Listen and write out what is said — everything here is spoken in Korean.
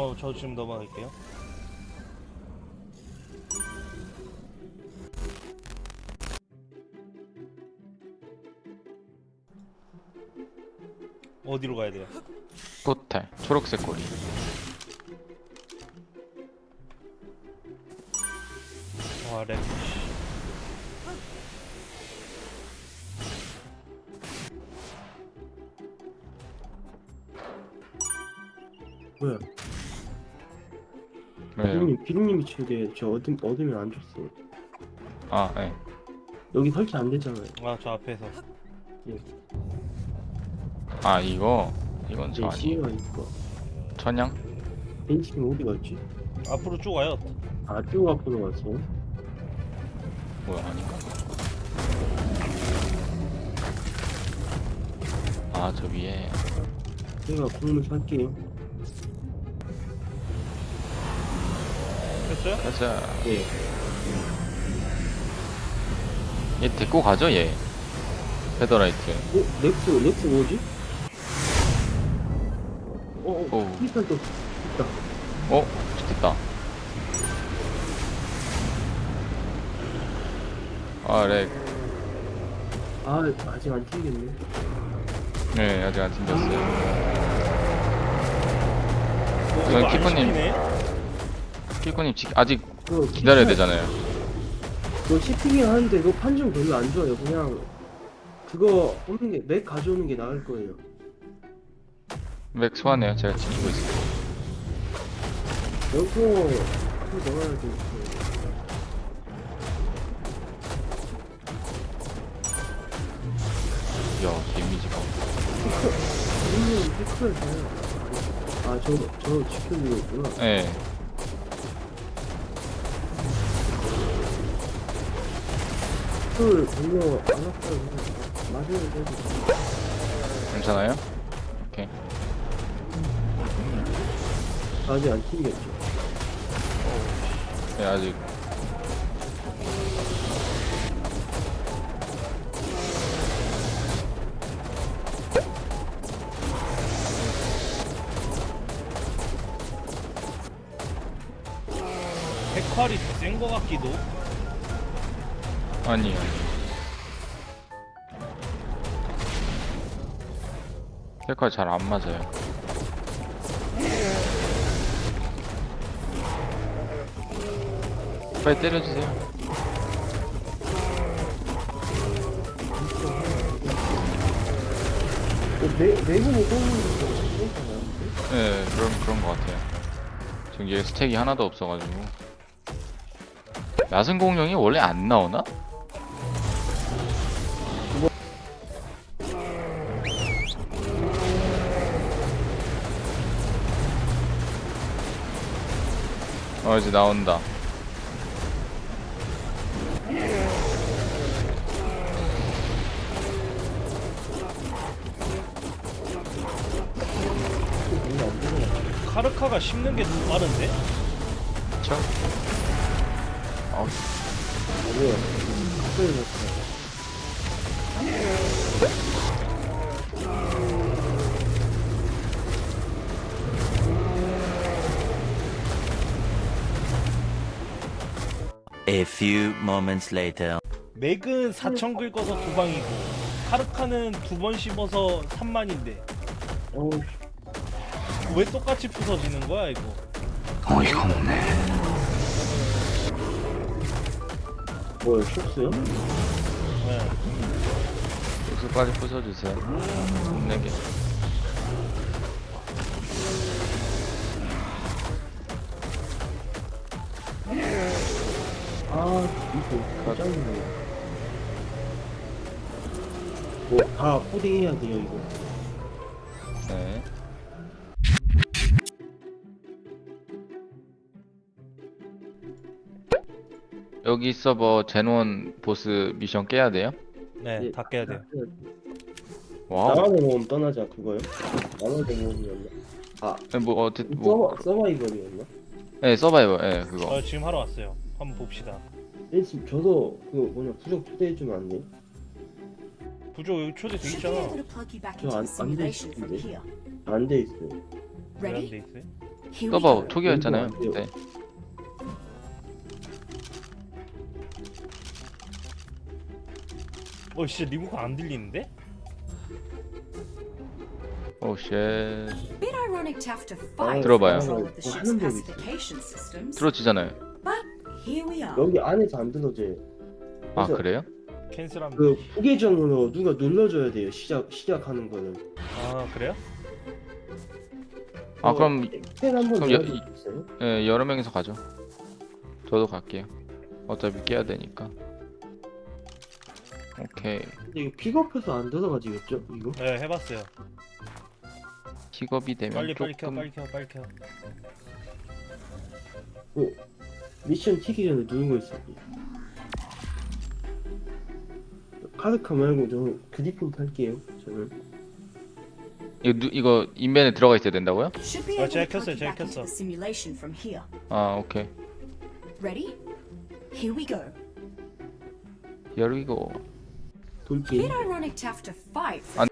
어, 저 지금 넘어갈게요. 어디로 가야 돼요? 포탈 초록색 꼬리 와, 렉. 뭐야? 왜요? 비루님, 비루님이 최대 저 어둠 어둠이 안 줬어. 아 예. 여기 설치 안 되잖아요. 아, 저 앞에서. 아 이거 이건 저 네, 아니에요 있고. 천양? 벤치는 어디 갔지? 앞으로 쭉 와요. 아, 쭉 앞으로 갔어. 뭐야 아닌가? 아 저 위에 제가 공을 살게요. 됐어요? 가자 네. 얘 데리고 가죠 얘 Featherlight 어, Rex, Rex 뭐지? 어, 어, 오. 크리스탈 또 있다. 어? 됐다 아 렉 아, 아직 안 튕겼네. 네 아직 안 튕겼어요 어, 이거 안 키퍼님. 씹히네? 키코님 지- 아직 기다려야 되잖아요 그거 시핑이 하는데 그거 판정 별로 안 좋아요. 그냥 그거 없는 게, 맥 가져오는 게 나을 거예요. 맥 소환해요 제가 지키고 있어요 여기서 그거 넣어야 돼. 야 데미지가 아, 저, 저 지켜주고 있구나. 네 피크를 별로 안 아파요. 맞아야 돼도. 괜찮아요? 오케이 아직 안 튕겼죠. 네 아직 백활이 더센거 같기도. 아니요 색깔 잘안 맞아요 빨리 때려주세요 괜찮아요? 네 그런 그런 것 같아요 지금 얘 스택이 하나도 없어가지고 야생 공룡이 원래 안 나오나? 어 이제 나온다 카르카가 씹는 게 더 빠른데? 그쵸? 어, 아니에요. 가까이 A few moments later. 맥은 4천 긁어서 두 방이고 카르카는 두 번 씹어서 3만인데 어우, 왜 똑같이 부서지는 거야 이거? 뭐야, 숍스요? 네. 육수 빨리 부숴주세요 못내게 아, 이거 가장이네. 뭐, 다 코딩해야 돼요, 이거. 네 여기 서버 제논 보스 미션 깨야 돼요? 네, 예. 다 깨야 돼요. 와우 나만의 모험 떠나자, 그거요? 나만의 모험이었나? 아, 네, 뭐 어쨌 뭐 서버, 서바이벌이었나? 네, 서바이버 예 그거 어, 지금 하러 왔어요. 한번 봅시다. 네, 지금 저도 그 뭐냐, 부적 초대해 주면 안 돼? 부조 여기 초대 돼 있잖아. able to plug you back 저 into 안- the 안돼 simulation 있는데. from here. 안돼 있어요. 왜안 Ready? 돼 있어요? Here we 서버 go. 초기화했잖아요. 안 돼요. 네. 어 진짜 리모컨 안 들리는데? 오 쉣. 들어봐요. 뭐 있어. 들어지잖아요. But here we are. 여기 안에서 안 들어져요. 아 그래서 그래요? 캔슬하면 그 부계정으로 누가 눌러줘야 돼요. 시작 시작하는 거는. 아 그래요? 아 어, 그럼 펜 한번 그럼 여-? 예, 여러 명이서 가죠. 저도 갈게요. 어차피 깨야 되니까. 오케이. 근데 이거 픽업해서 안 들어가지겠죠? 이거? 네 해봤어요 픽업이 되면 빨리 빨리 켜 조금 빨리 켜 빨리 켜 미션 튀기 전에 거 있어요. 카드카 말고 저 그리핀 탈게요. 저는. 이거 누, 이거 인벤에 들어가 있어야 된다고요? 아, 제가 켰어요, 제가 켰어. 아 오케이. Ready? Here we go. Here we go. 돌긴. Bit ironic to have to fight for 안